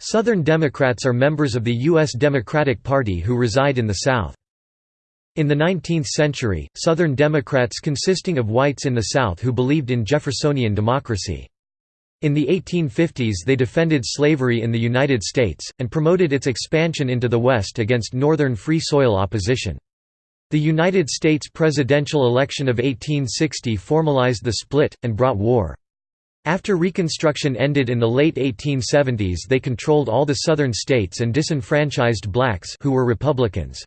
Southern Democrats are members of the U.S. Democratic Party who reside in the South. In the 19th century, Southern Democrats consisting of whites in the South who believed in Jeffersonian democracy. In the 1850s they defended slavery in the United States, and promoted its expansion into the West against Northern Free Soil opposition. The United States presidential election of 1860 formalized the split, and brought war. After Reconstruction ended in the late 1870s they controlled all the Southern states and disenfranchised blacks who were Republicans.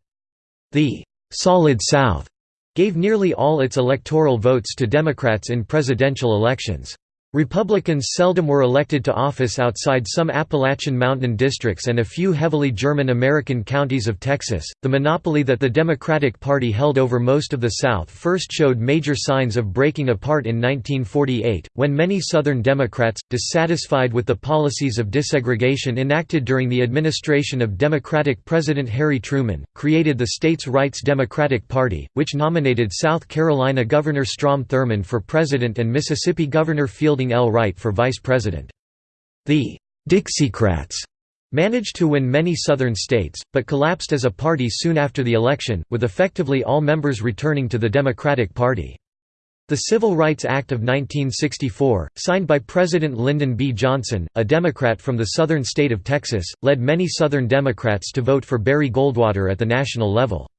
The «Solid South» gave nearly all its electoral votes to Democrats in presidential elections. Republicans seldom were elected to office outside some Appalachian Mountain districts and a few heavily German American counties of Texas. The monopoly that the Democratic Party held over most of the South first showed major signs of breaking apart in 1948, when many Southern Democrats, dissatisfied with the policies of desegregation enacted during the administration of Democratic President Harry Truman, created the states' rights Democratic Party, which nominated South Carolina Governor Strom Thurmond for president and Mississippi Governor Field L. Wright for vice president. The Dixiecrats managed to win many southern states, but collapsed as a party soon after the election, with effectively all members returning to the Democratic Party. The Civil Rights Act of 1964, signed by President Lyndon B. Johnson, a Democrat from the southern state of Texas, led many Southern Democrats to vote for Barry Goldwater at the national level.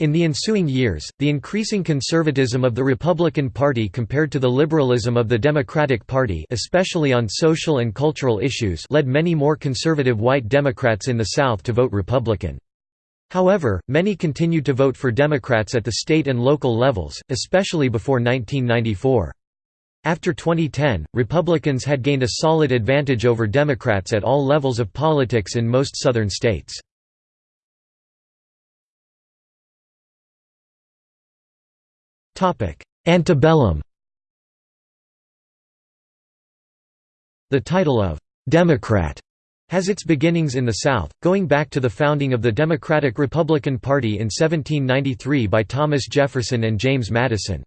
In the ensuing years, the increasing conservatism of the Republican Party compared to the liberalism of the Democratic Party especially on social and cultural issues led many more conservative white Democrats in the South to vote Republican. However, many continued to vote for Democrats at the state and local levels, especially before 1994. After 2010, Republicans had gained a solid advantage over Democrats at all levels of politics in most southern states. Antebellum The title of «Democrat» has its beginnings in the South, going back to the founding of the Democratic-Republican Party in 1793 by Thomas Jefferson and James Madison.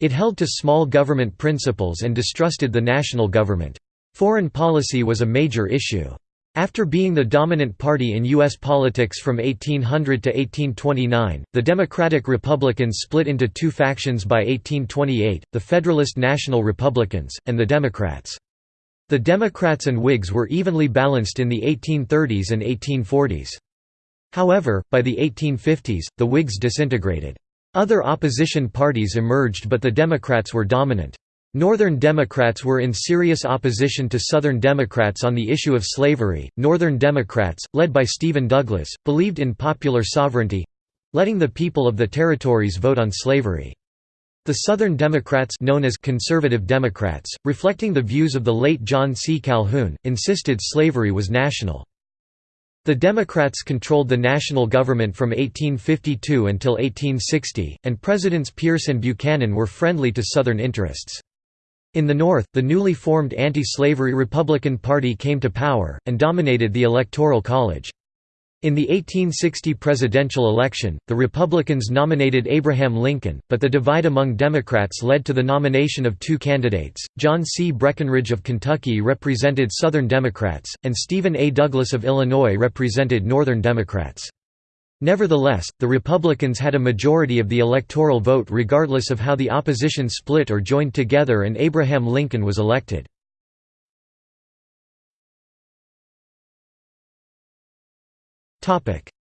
It held to small government principles and distrusted the national government. Foreign policy was a major issue. After being the dominant party in U.S. politics from 1800 to 1829, the Democratic Republicans split into two factions by 1828, the Federalist National Republicans, and the Democrats. The Democrats and Whigs were evenly balanced in the 1830s and 1840s. However, by the 1850s, the Whigs disintegrated. Other opposition parties emerged but the Democrats were dominant. Northern Democrats were in serious opposition to Southern Democrats on the issue of slavery. Northern Democrats, led by Stephen Douglas, believed in popular sovereignty letting the people of the territories vote on slavery. The Southern Democrats known as Conservative Democrats, reflecting the views of the late John C. Calhoun, insisted slavery was national. The Democrats controlled the national government from 1852 until 1860, and Presidents Pierce and Buchanan were friendly to Southern interests. In the North, the newly formed anti-slavery Republican Party came to power, and dominated the Electoral College. In the 1860 presidential election, the Republicans nominated Abraham Lincoln, but the divide among Democrats led to the nomination of two candidates. John C. Breckinridge of Kentucky represented Southern Democrats, and Stephen A. Douglas of Illinois represented Northern Democrats. Nevertheless, the Republicans had a majority of the electoral vote regardless of how the opposition split or joined together and Abraham Lincoln was elected.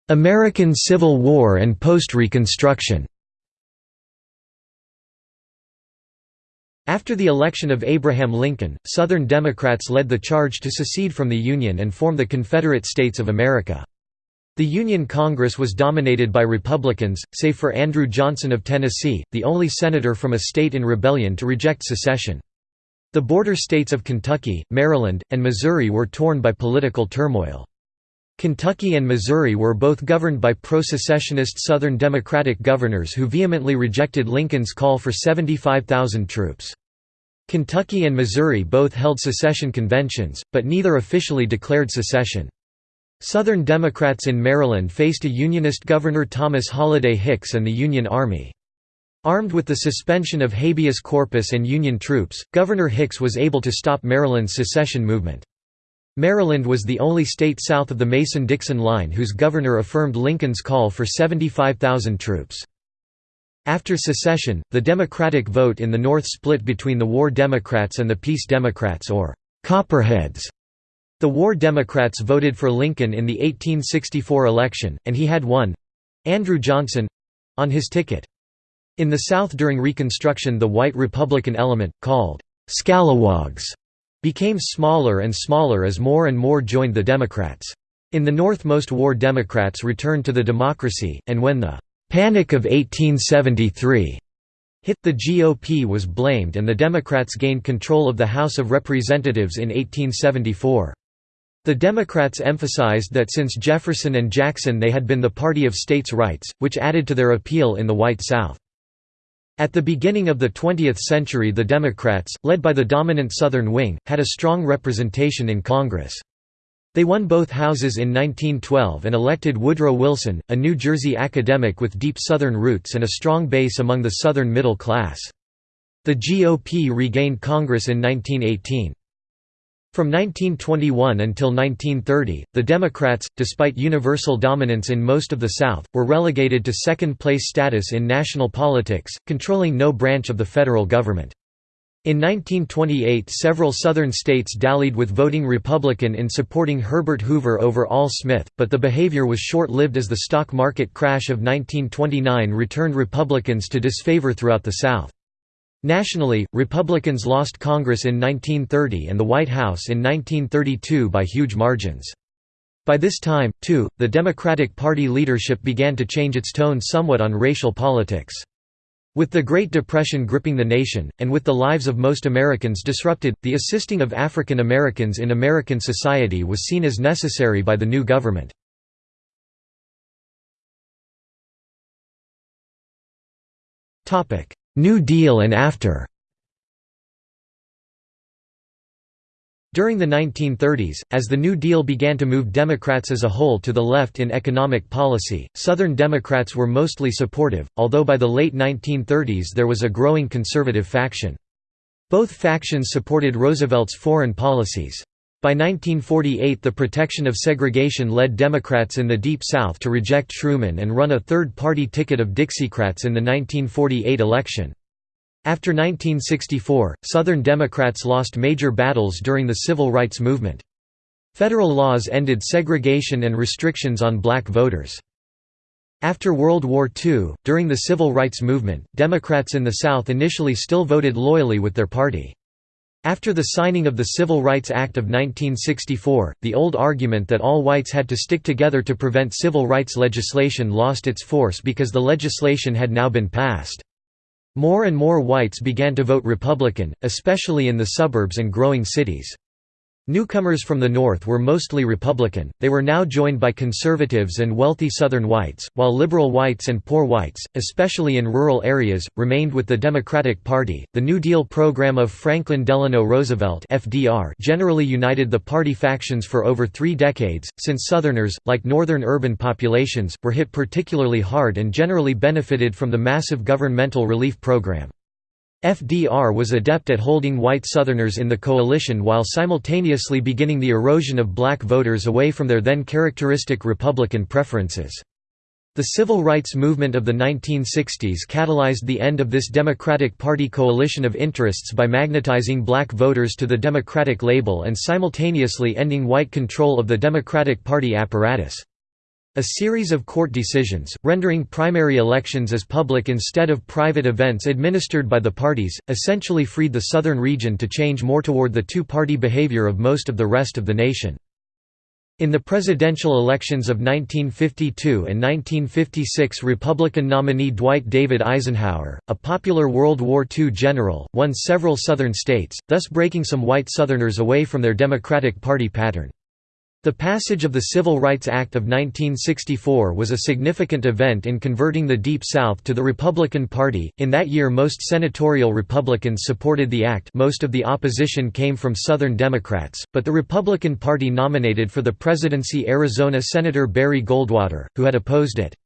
American Civil War and post-Reconstruction After the election of Abraham Lincoln, Southern Democrats led the charge to secede from the Union and form the Confederate States of America. The Union Congress was dominated by Republicans, save for Andrew Johnson of Tennessee, the only senator from a state in rebellion to reject secession. The border states of Kentucky, Maryland, and Missouri were torn by political turmoil. Kentucky and Missouri were both governed by pro-secessionist Southern Democratic governors who vehemently rejected Lincoln's call for 75,000 troops. Kentucky and Missouri both held secession conventions, but neither officially declared secession. Southern Democrats in Maryland faced a Unionist Governor Thomas Holliday Hicks and the Union Army. Armed with the suspension of habeas corpus and Union troops, Governor Hicks was able to stop Maryland's secession movement. Maryland was the only state south of the Mason-Dixon line whose governor affirmed Lincoln's call for 75,000 troops. After secession, the Democratic vote in the North split between the War Democrats and the Peace Democrats or Copperheads. The War Democrats voted for Lincoln in the 1864 election, and he had won—Andrew Johnson—on his ticket. In the South during Reconstruction the white Republican element, called «scalawags», became smaller and smaller as more and more joined the Democrats. In the North most war Democrats returned to the Democracy, and when the «Panic of 1873» hit, the GOP was blamed and the Democrats gained control of the House of Representatives in 1874. The Democrats emphasized that since Jefferson and Jackson they had been the party of states' rights, which added to their appeal in the white South. At the beginning of the 20th century the Democrats, led by the dominant Southern wing, had a strong representation in Congress. They won both houses in 1912 and elected Woodrow Wilson, a New Jersey academic with deep Southern roots and a strong base among the Southern middle class. The GOP regained Congress in 1918. From 1921 until 1930, the Democrats, despite universal dominance in most of the South, were relegated to second-place status in national politics, controlling no branch of the federal government. In 1928 several Southern states dallied with voting Republican in supporting Herbert Hoover over Al Smith, but the behavior was short-lived as the stock market crash of 1929 returned Republicans to disfavor throughout the South. Nationally, Republicans lost Congress in 1930 and the White House in 1932 by huge margins. By this time, too, the Democratic Party leadership began to change its tone somewhat on racial politics. With the Great Depression gripping the nation, and with the lives of most Americans disrupted, the assisting of African Americans in American society was seen as necessary by the new government. New Deal and after During the 1930s, as the New Deal began to move Democrats as a whole to the left in economic policy, Southern Democrats were mostly supportive, although by the late 1930s there was a growing conservative faction. Both factions supported Roosevelt's foreign policies. By 1948 the protection of segregation led Democrats in the Deep South to reject Truman and run a third-party ticket of Dixiecrats in the 1948 election. After 1964, Southern Democrats lost major battles during the civil rights movement. Federal laws ended segregation and restrictions on black voters. After World War II, during the civil rights movement, Democrats in the South initially still voted loyally with their party. After the signing of the Civil Rights Act of 1964, the old argument that all whites had to stick together to prevent civil rights legislation lost its force because the legislation had now been passed. More and more whites began to vote Republican, especially in the suburbs and growing cities. Newcomers from the North were mostly Republican, they were now joined by conservatives and wealthy Southern whites, while liberal whites and poor whites, especially in rural areas, remained with the Democratic Party. The New Deal program of Franklin Delano Roosevelt (FDR) generally united the party factions for over three decades, since Southerners, like northern urban populations, were hit particularly hard and generally benefited from the massive governmental relief program. FDR was adept at holding white Southerners in the coalition while simultaneously beginning the erosion of black voters away from their then characteristic Republican preferences. The civil rights movement of the 1960s catalyzed the end of this Democratic Party coalition of interests by magnetizing black voters to the Democratic label and simultaneously ending white control of the Democratic Party apparatus. A series of court decisions, rendering primary elections as public instead of private events administered by the parties, essentially freed the southern region to change more toward the two-party behavior of most of the rest of the nation. In the presidential elections of 1952 and 1956 Republican nominee Dwight David Eisenhower, a popular World War II general, won several southern states, thus breaking some white Southerners away from their Democratic Party pattern. The passage of the Civil Rights Act of 1964 was a significant event in converting the Deep South to the Republican Party. In that year, most senatorial Republicans supported the act. Most of the opposition came from Southern Democrats, but the Republican Party nominated for the presidency Arizona Senator Barry Goldwater, who had opposed it.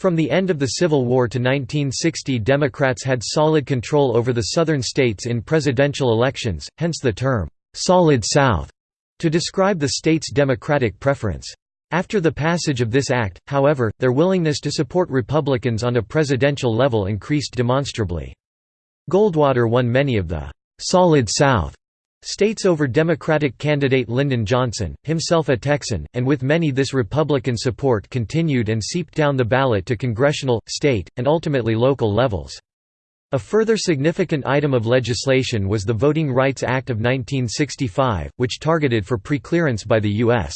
From the end of the Civil War to 1960 Democrats had solid control over the southern states in presidential elections, hence the term, "'Solid South' to describe the state's democratic preference. After the passage of this act, however, their willingness to support Republicans on a presidential level increased demonstrably. Goldwater won many of the «Solid South» states over Democratic candidate Lyndon Johnson, himself a Texan, and with many this Republican support continued and seeped down the ballot to congressional, state, and ultimately local levels. A further significant item of legislation was the Voting Rights Act of 1965, which targeted for preclearance by the U.S.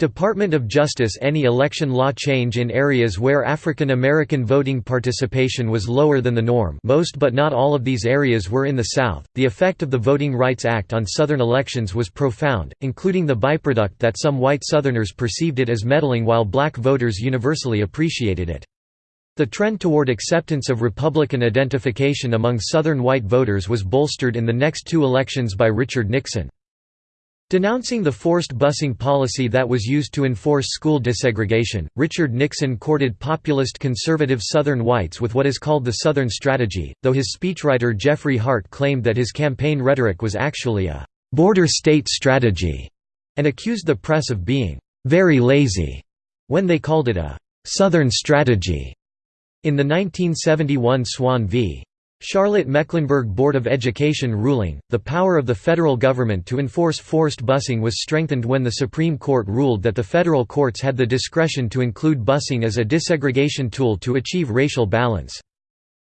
Department of Justice any election law change in areas where African American voting participation was lower than the norm most but not all of these areas were in the South. The effect of the Voting Rights Act on Southern elections was profound, including the byproduct that some white Southerners perceived it as meddling while black voters universally appreciated it. The trend toward acceptance of Republican identification among Southern white voters was bolstered in the next two elections by Richard Nixon. Denouncing the forced busing policy that was used to enforce school desegregation, Richard Nixon courted populist conservative Southern whites with what is called the Southern Strategy, though his speechwriter Jeffrey Hart claimed that his campaign rhetoric was actually a «border state strategy» and accused the press of being «very lazy» when they called it a «Southern strategy». In the 1971 Swann v. Charlotte Mecklenburg Board of Education ruling, the power of the federal government to enforce forced busing was strengthened when the Supreme Court ruled that the federal courts had the discretion to include busing as a desegregation tool to achieve racial balance.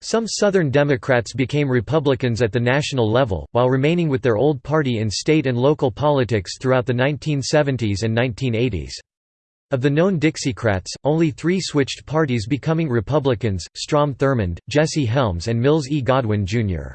Some Southern Democrats became Republicans at the national level, while remaining with their old party in state and local politics throughout the 1970s and 1980s. Of the known Dixiecrats, only three switched parties becoming Republicans, Strom Thurmond, Jesse Helms and Mills E. Godwin, Jr.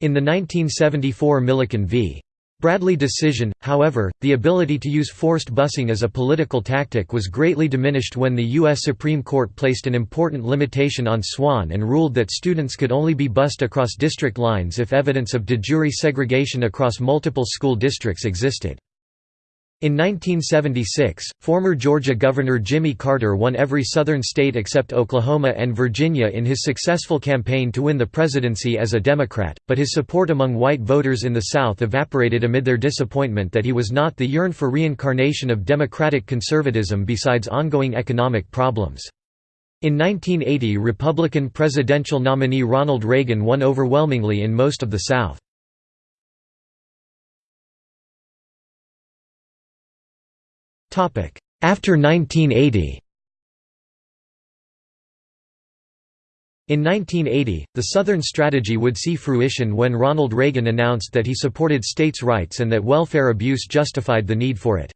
In the 1974 Milliken v. Bradley decision, however, the ability to use forced busing as a political tactic was greatly diminished when the U.S. Supreme Court placed an important limitation on Swann and ruled that students could only be bused across district lines if evidence of de jure segregation across multiple school districts existed. In 1976, former Georgia Governor Jimmy Carter won every Southern state except Oklahoma and Virginia in his successful campaign to win the presidency as a Democrat, but his support among white voters in the South evaporated amid their disappointment that he was not the yearn for reincarnation of Democratic conservatism besides ongoing economic problems. In 1980 Republican presidential nominee Ronald Reagan won overwhelmingly in most of the South. After 1980 In 1980, the Southern strategy would see fruition when Ronald Reagan announced that he supported states' rights and that welfare abuse justified the need for it.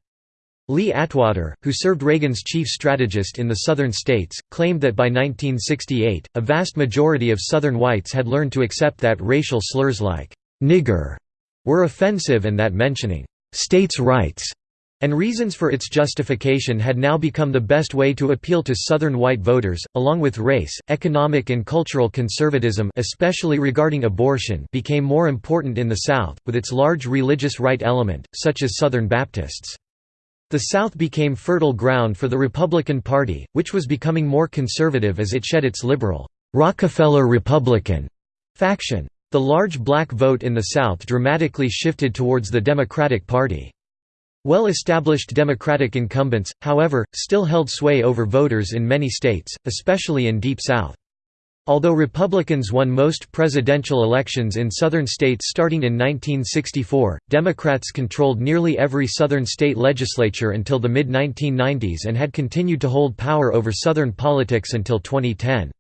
Lee Atwater, who served Reagan's chief strategist in the Southern states, claimed that by 1968, a vast majority of Southern whites had learned to accept that racial slurs like «nigger» were offensive and that mentioning «states' rights» and reasons for its justification had now become the best way to appeal to Southern white voters, along with race, economic and cultural conservatism especially regarding abortion became more important in the South, with its large religious right element, such as Southern Baptists. The South became fertile ground for the Republican Party, which was becoming more conservative as it shed its liberal, Rockefeller Republican faction. The large black vote in the South dramatically shifted towards the Democratic Party. Well-established Democratic incumbents, however, still held sway over voters in many states, especially in Deep South. Although Republicans won most presidential elections in Southern states starting in 1964, Democrats controlled nearly every Southern state legislature until the mid-1990s and had continued to hold power over Southern politics until 2010.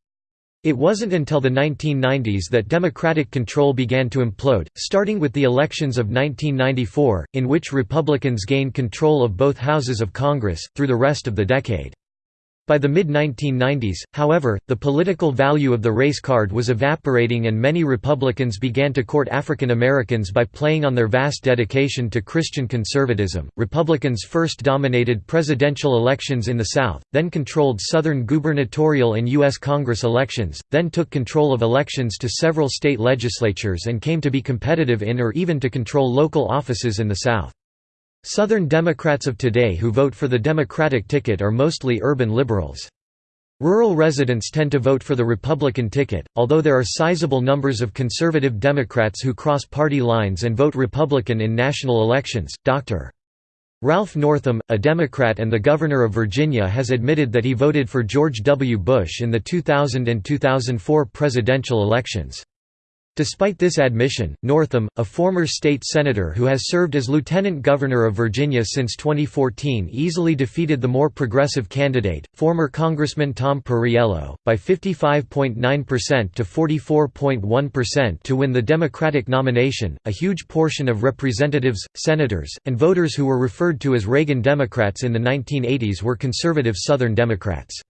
It wasn't until the 1990s that Democratic control began to implode, starting with the elections of 1994, in which Republicans gained control of both houses of Congress, through the rest of the decade. By the mid-1990s, however, the political value of the race card was evaporating and many Republicans began to court African Americans by playing on their vast dedication to Christian conservatism. Republicans first dominated presidential elections in the South, then controlled Southern gubernatorial and U.S. Congress elections, then took control of elections to several state legislatures and came to be competitive in or even to control local offices in the South. Southern Democrats of today who vote for the Democratic ticket are mostly urban liberals. Rural residents tend to vote for the Republican ticket, although there are sizable numbers of conservative Democrats who cross party lines and vote Republican in national elections. Dr. Ralph Northam, a Democrat and the Governor of Virginia has admitted that he voted for George W. Bush in the 2000 and 2004 presidential elections. Despite this admission, Northam, a former state senator who has served as lieutenant governor of Virginia since 2014 easily defeated the more progressive candidate, former Congressman Tom Perriello, by 55.9% to 44.1% to win the Democratic nomination. A huge portion of representatives, senators, and voters who were referred to as Reagan Democrats in the 1980s were conservative Southern Democrats.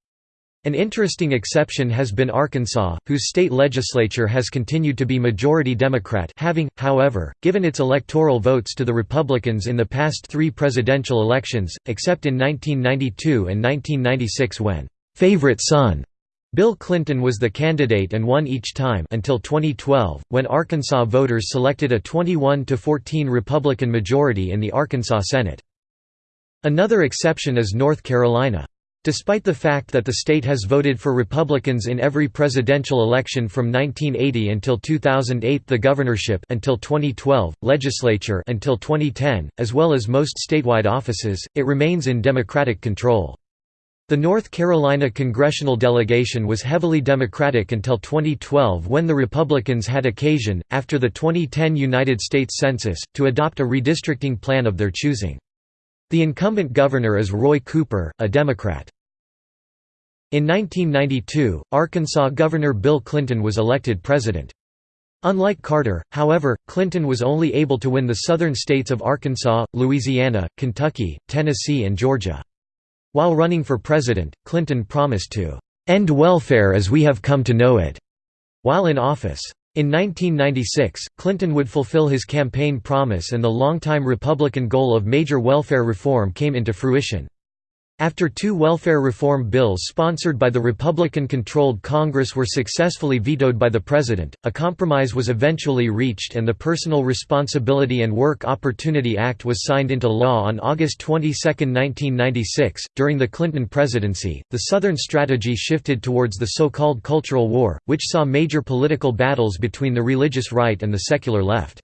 An interesting exception has been Arkansas, whose state legislature has continued to be majority Democrat having, however, given its electoral votes to the Republicans in the past three presidential elections, except in 1992 and 1996 when «favorite son» Bill Clinton was the candidate and won each time until 2012, when Arkansas voters selected a 21–14 Republican majority in the Arkansas Senate. Another exception is North Carolina. Despite the fact that the state has voted for Republicans in every presidential election from 1980 until 2008 the governorship until 2012, legislature until 2010, as well as most statewide offices, it remains in Democratic control. The North Carolina congressional delegation was heavily Democratic until 2012 when the Republicans had occasion, after the 2010 United States Census, to adopt a redistricting plan of their choosing. The incumbent governor is Roy Cooper, a Democrat. In 1992, Arkansas Governor Bill Clinton was elected president. Unlike Carter, however, Clinton was only able to win the southern states of Arkansas, Louisiana, Kentucky, Tennessee and Georgia. While running for president, Clinton promised to "...end welfare as we have come to know it." while in office. In 1996, Clinton would fulfill his campaign promise and the longtime Republican goal of major welfare reform came into fruition. After two welfare reform bills sponsored by the Republican-controlled Congress were successfully vetoed by the President, a compromise was eventually reached and the Personal Responsibility and Work Opportunity Act was signed into law on August 22, 1996. During the Clinton presidency, the Southern strategy shifted towards the so-called Cultural War, which saw major political battles between the religious right and the secular left.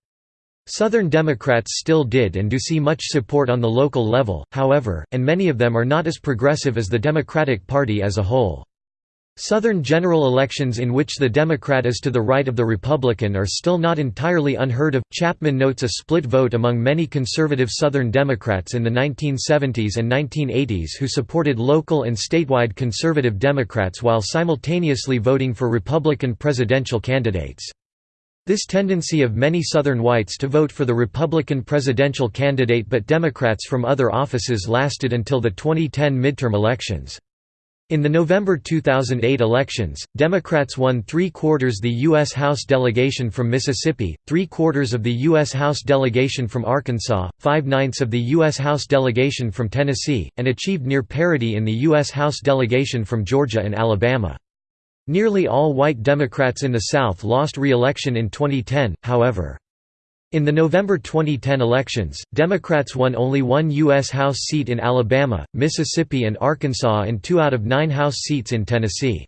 Southern Democrats still did and do see much support on the local level, however, and many of them are not as progressive as the Democratic Party as a whole. Southern general elections in which the Democrat is to the right of the Republican are still not entirely unheard of. Chapman notes a split vote among many conservative Southern Democrats in the 1970s and 1980s who supported local and statewide conservative Democrats while simultaneously voting for Republican presidential candidates. This tendency of many Southern whites to vote for the Republican presidential candidate but Democrats from other offices lasted until the 2010 midterm elections. In the November 2008 elections, Democrats won three-quarters the U.S. House delegation from Mississippi, three-quarters of the U.S. House delegation from Arkansas, five-ninths of the U.S. House delegation from Tennessee, and achieved near parity in the U.S. House delegation from Georgia and Alabama. Nearly all white Democrats in the South lost re-election in 2010, however. In the November 2010 elections, Democrats won only one U.S. House seat in Alabama, Mississippi and Arkansas and two out of nine House seats in Tennessee.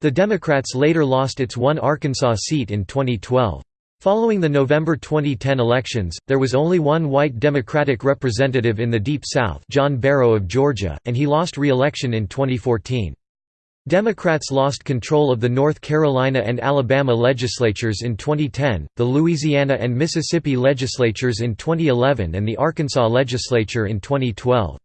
The Democrats later lost its one Arkansas seat in 2012. Following the November 2010 elections, there was only one white Democratic representative in the Deep South John Barrow of Georgia, and he lost re-election in 2014. Democrats lost control of the North Carolina and Alabama legislatures in 2010, the Louisiana and Mississippi legislatures in 2011 and the Arkansas legislature in 2012.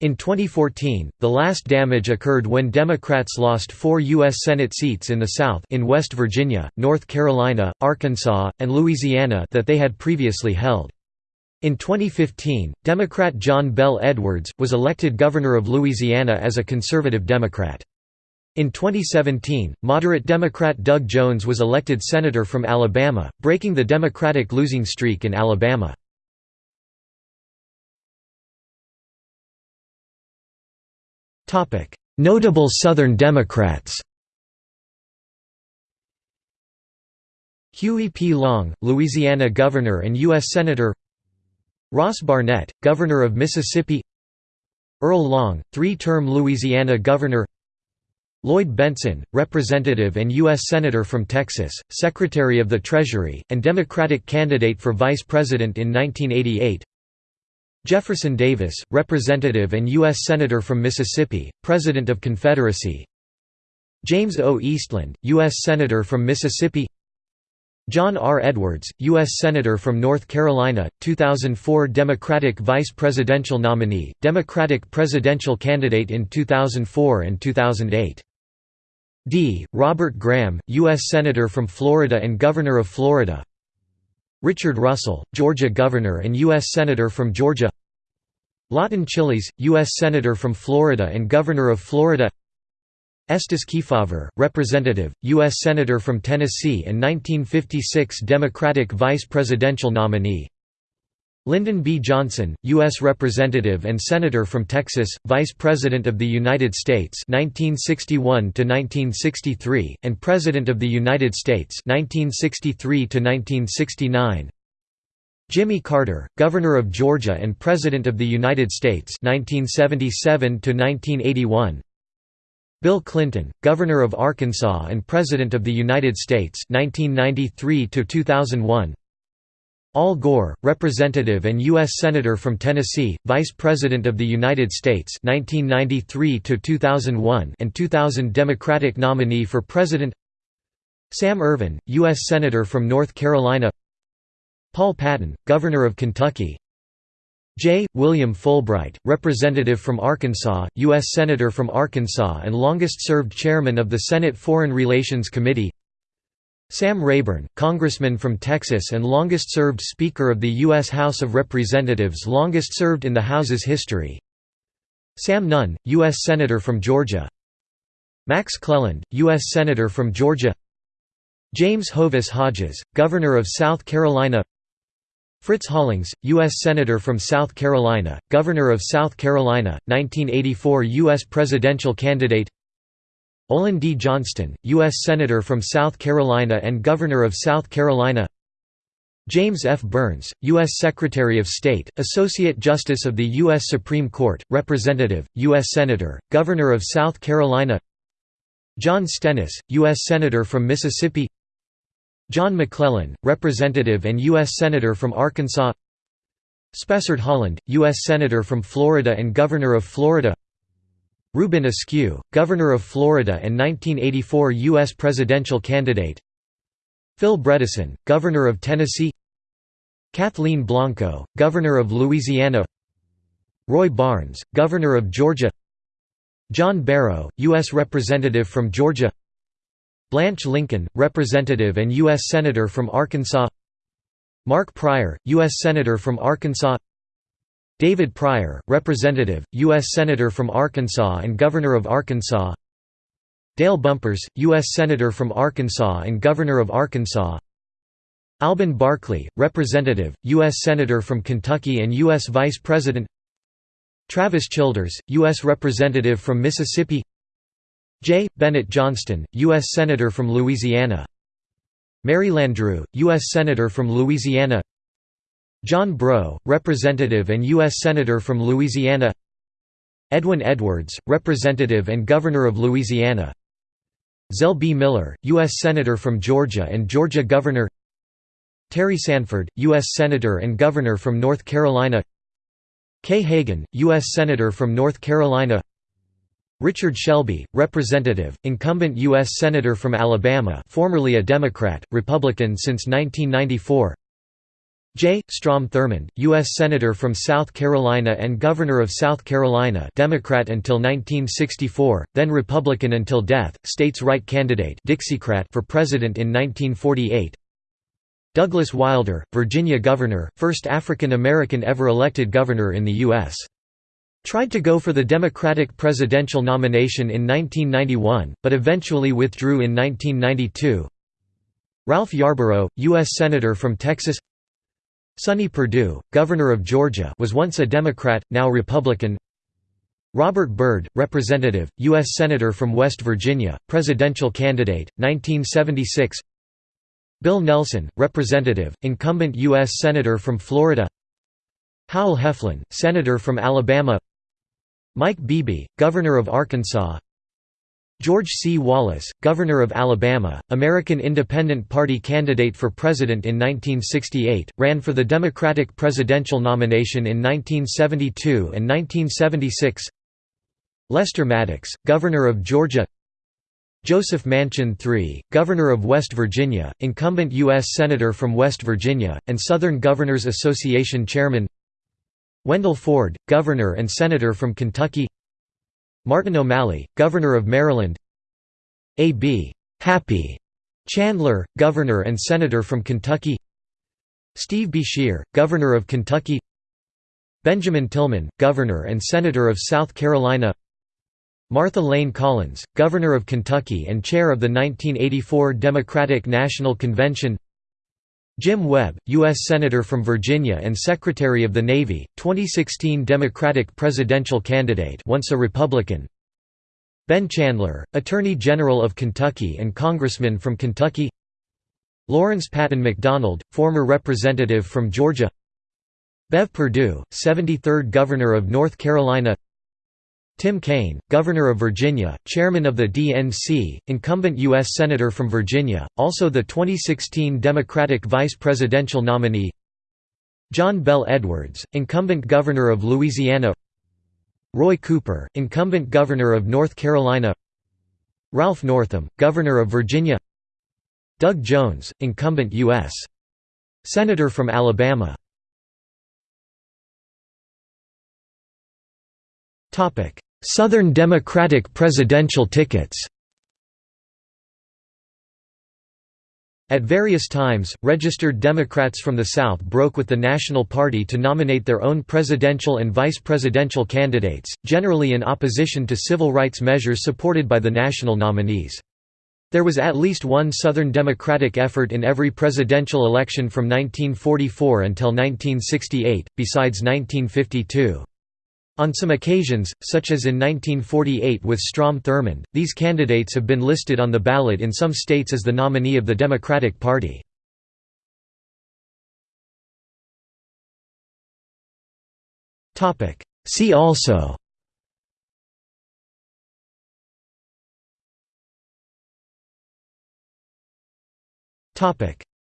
In 2014, the last damage occurred when Democrats lost four U.S. Senate seats in the South in West Virginia, North Carolina, Arkansas, and Louisiana that they had previously held. In 2015, Democrat John Bel Edwards, was elected governor of Louisiana as a conservative Democrat. In 2017, moderate Democrat Doug Jones was elected senator from Alabama, breaking the Democratic losing streak in Alabama. Notable Southern Democrats Huey P. Long, Louisiana Governor and U.S. Senator Ross Barnett, Governor of Mississippi Earl Long, three-term Louisiana Governor Lloyd Bentsen, Representative and U.S. Senator from Texas, Secretary of the Treasury, and Democratic candidate for Vice President in 1988 Jefferson Davis, Representative and U.S. Senator from Mississippi, President of Confederacy James O. Eastland, U.S. Senator from Mississippi John R. Edwards, U.S. Senator from North Carolina, 2004 Democratic Vice Presidential nominee, Democratic presidential candidate in 2004 and 2008. D. Robert Graham, U.S. Senator from Florida and Governor of Florida Richard Russell, Georgia Governor and U.S. Senator from Georgia Lawton Chiles, U.S. Senator from Florida and Governor of Florida Estes Kefauver, Representative, U.S. Senator from Tennessee and 1956 Democratic vice presidential nominee Lyndon B. Johnson, U.S. Representative and Senator from Texas, Vice President of the United States 1961–1963, and President of the United States 1963–1969 Jimmy Carter, Governor of Georgia and President of the United States 1977–1981 Bill Clinton, Governor of Arkansas and President of the United States 1993 2001 Al Gore, Representative and U.S. Senator from Tennessee, Vice President of the United States 1993 2001 and 2000 Democratic nominee for President Sam Ervin, U.S. Senator from North Carolina Paul Patton, Governor of Kentucky J. William Fulbright, Representative from Arkansas, U.S. Senator from Arkansas and longest-served Chairman of the Senate Foreign Relations Committee Sam Rayburn, Congressman from Texas and longest-served Speaker of the U.S. House of Representatives longest-served in the House's history Sam Nunn, U.S. Senator from Georgia Max Cleland, U.S. Senator from Georgia James Hovis Hodges, Governor of South Carolina Fritz Hollings, U.S. Senator from South Carolina, Governor of South Carolina, 1984 U.S. presidential candidate Olin D. Johnston, U.S. Senator from South Carolina and Governor of South Carolina James F. Byrnes, U.S. Secretary of State, Associate Justice of the U.S. Supreme Court, Representative, U.S. Senator, Governor of South Carolina John Stennis, U.S. Senator from Mississippi John McClellan, Representative and U.S. Senator from Arkansas Spessard Holland, U.S. Senator from Florida and Governor of Florida Reuben Askew, Governor of Florida and 1984 U.S. presidential candidate Phil Bredesen, Governor of Tennessee Kathleen Blanco, Governor of Louisiana Roy Barnes, Governor of Georgia John Barrow, U.S. Representative from Georgia Blanche Lincoln, Representative and U.S. Senator from Arkansas Mark Pryor, U.S. Senator from Arkansas David Pryor, Representative, U.S. Senator from Arkansas and Governor of Arkansas Dale Bumpers, U.S. Senator from Arkansas and Governor of Arkansas Alben Barkley, Representative, U.S. Senator from Kentucky and U.S. Vice President Travis Childers, U.S. Representative from Mississippi J. Bennett Johnston, U.S. Senator from Louisiana Mary Landrieu, U.S. Senator from Louisiana John Breaux, Representative and U.S. Senator from Louisiana Edwin Edwards, Representative and Governor of Louisiana Zell B. Miller, U.S. Senator from Georgia and Georgia Governor Terry Sanford, U.S. Senator and Governor from North Carolina Kay Hagan, U.S. Senator from North Carolina Richard Shelby, Representative, incumbent U.S. Senator from Alabama formerly a Democrat, Republican since 1994 J. Strom Thurmond, U.S. Senator from South Carolina and Governor of South Carolina Democrat until 1964, then Republican until death, states' right candidate Dixiecrat for President in 1948 Douglas Wilder, Virginia Governor, first African American ever elected governor in the U.S. Tried to go for the Democratic presidential nomination in 1991, but eventually withdrew in 1992 Ralph Yarborough, U.S. Senator from Texas Sonny Perdue, Governor of Georgia was once a Democrat, now Republican Robert Byrd, Representative, U.S. Senator from West Virginia, presidential candidate, 1976 Bill Nelson, Representative, incumbent U.S. Senator from Florida Howell Heflin, Senator from Alabama Mike Beebe, Governor of Arkansas George C. Wallace, Governor of Alabama, American Independent Party candidate for president in 1968, ran for the Democratic presidential nomination in 1972 and 1976 Lester Maddox, Governor of Georgia Joseph Manchin III, Governor of West Virginia, incumbent U.S. Senator from West Virginia, and Southern Governors Association Chairman Wendell Ford, Governor and Senator from Kentucky. Martin O'Malley, Governor of Maryland. A.B. Happy Chandler, Governor and Senator from Kentucky. Steve Beshear, Governor of Kentucky. Benjamin Tillman, Governor and Senator of South Carolina. Martha Layne Collins, Governor of Kentucky and Chair of the 1984 Democratic National Convention Jim Webb, U.S. Senator from Virginia and Secretary of the Navy, 2016 Democratic presidential candidate once a Republican. Ben Chandler, Attorney General of Kentucky and Congressman from Kentucky. Lawrence Patton McDonald, former representative from Georgia. Bev Perdue, 73rd Governor of North Carolina Tim Kaine, Governor of Virginia, Chairman of the DNC, incumbent U.S. Senator from Virginia, also the 2016 Democratic vice presidential nominee. John Bel Edwards, incumbent Governor of Louisiana. Roy Cooper, incumbent Governor of North Carolina. Ralph Northam, Governor of Virginia. Doug Jones, incumbent U.S. Senator from Alabama Southern Democratic presidential tickets At various times, registered Democrats from the South broke with the National Party to nominate their own presidential and vice presidential candidates, generally in opposition to civil rights measures supported by the national nominees. There was at least one Southern Democratic effort in every presidential election from 1944 until 1968, besides 1952. On some occasions, such as in 1948 with Strom Thurmond, these candidates have been listed on the ballot in some states as the nominee of the Democratic Party. See also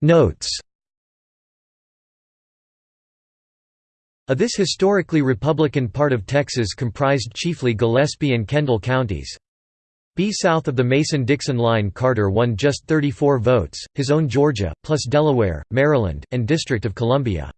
Notes A this historically Republican part of Texas comprised chiefly Gillespie and Kendall counties. B south of the Mason-Dixon line Carter won just 34 votes, his own Georgia, plus Delaware, Maryland, and District of Columbia.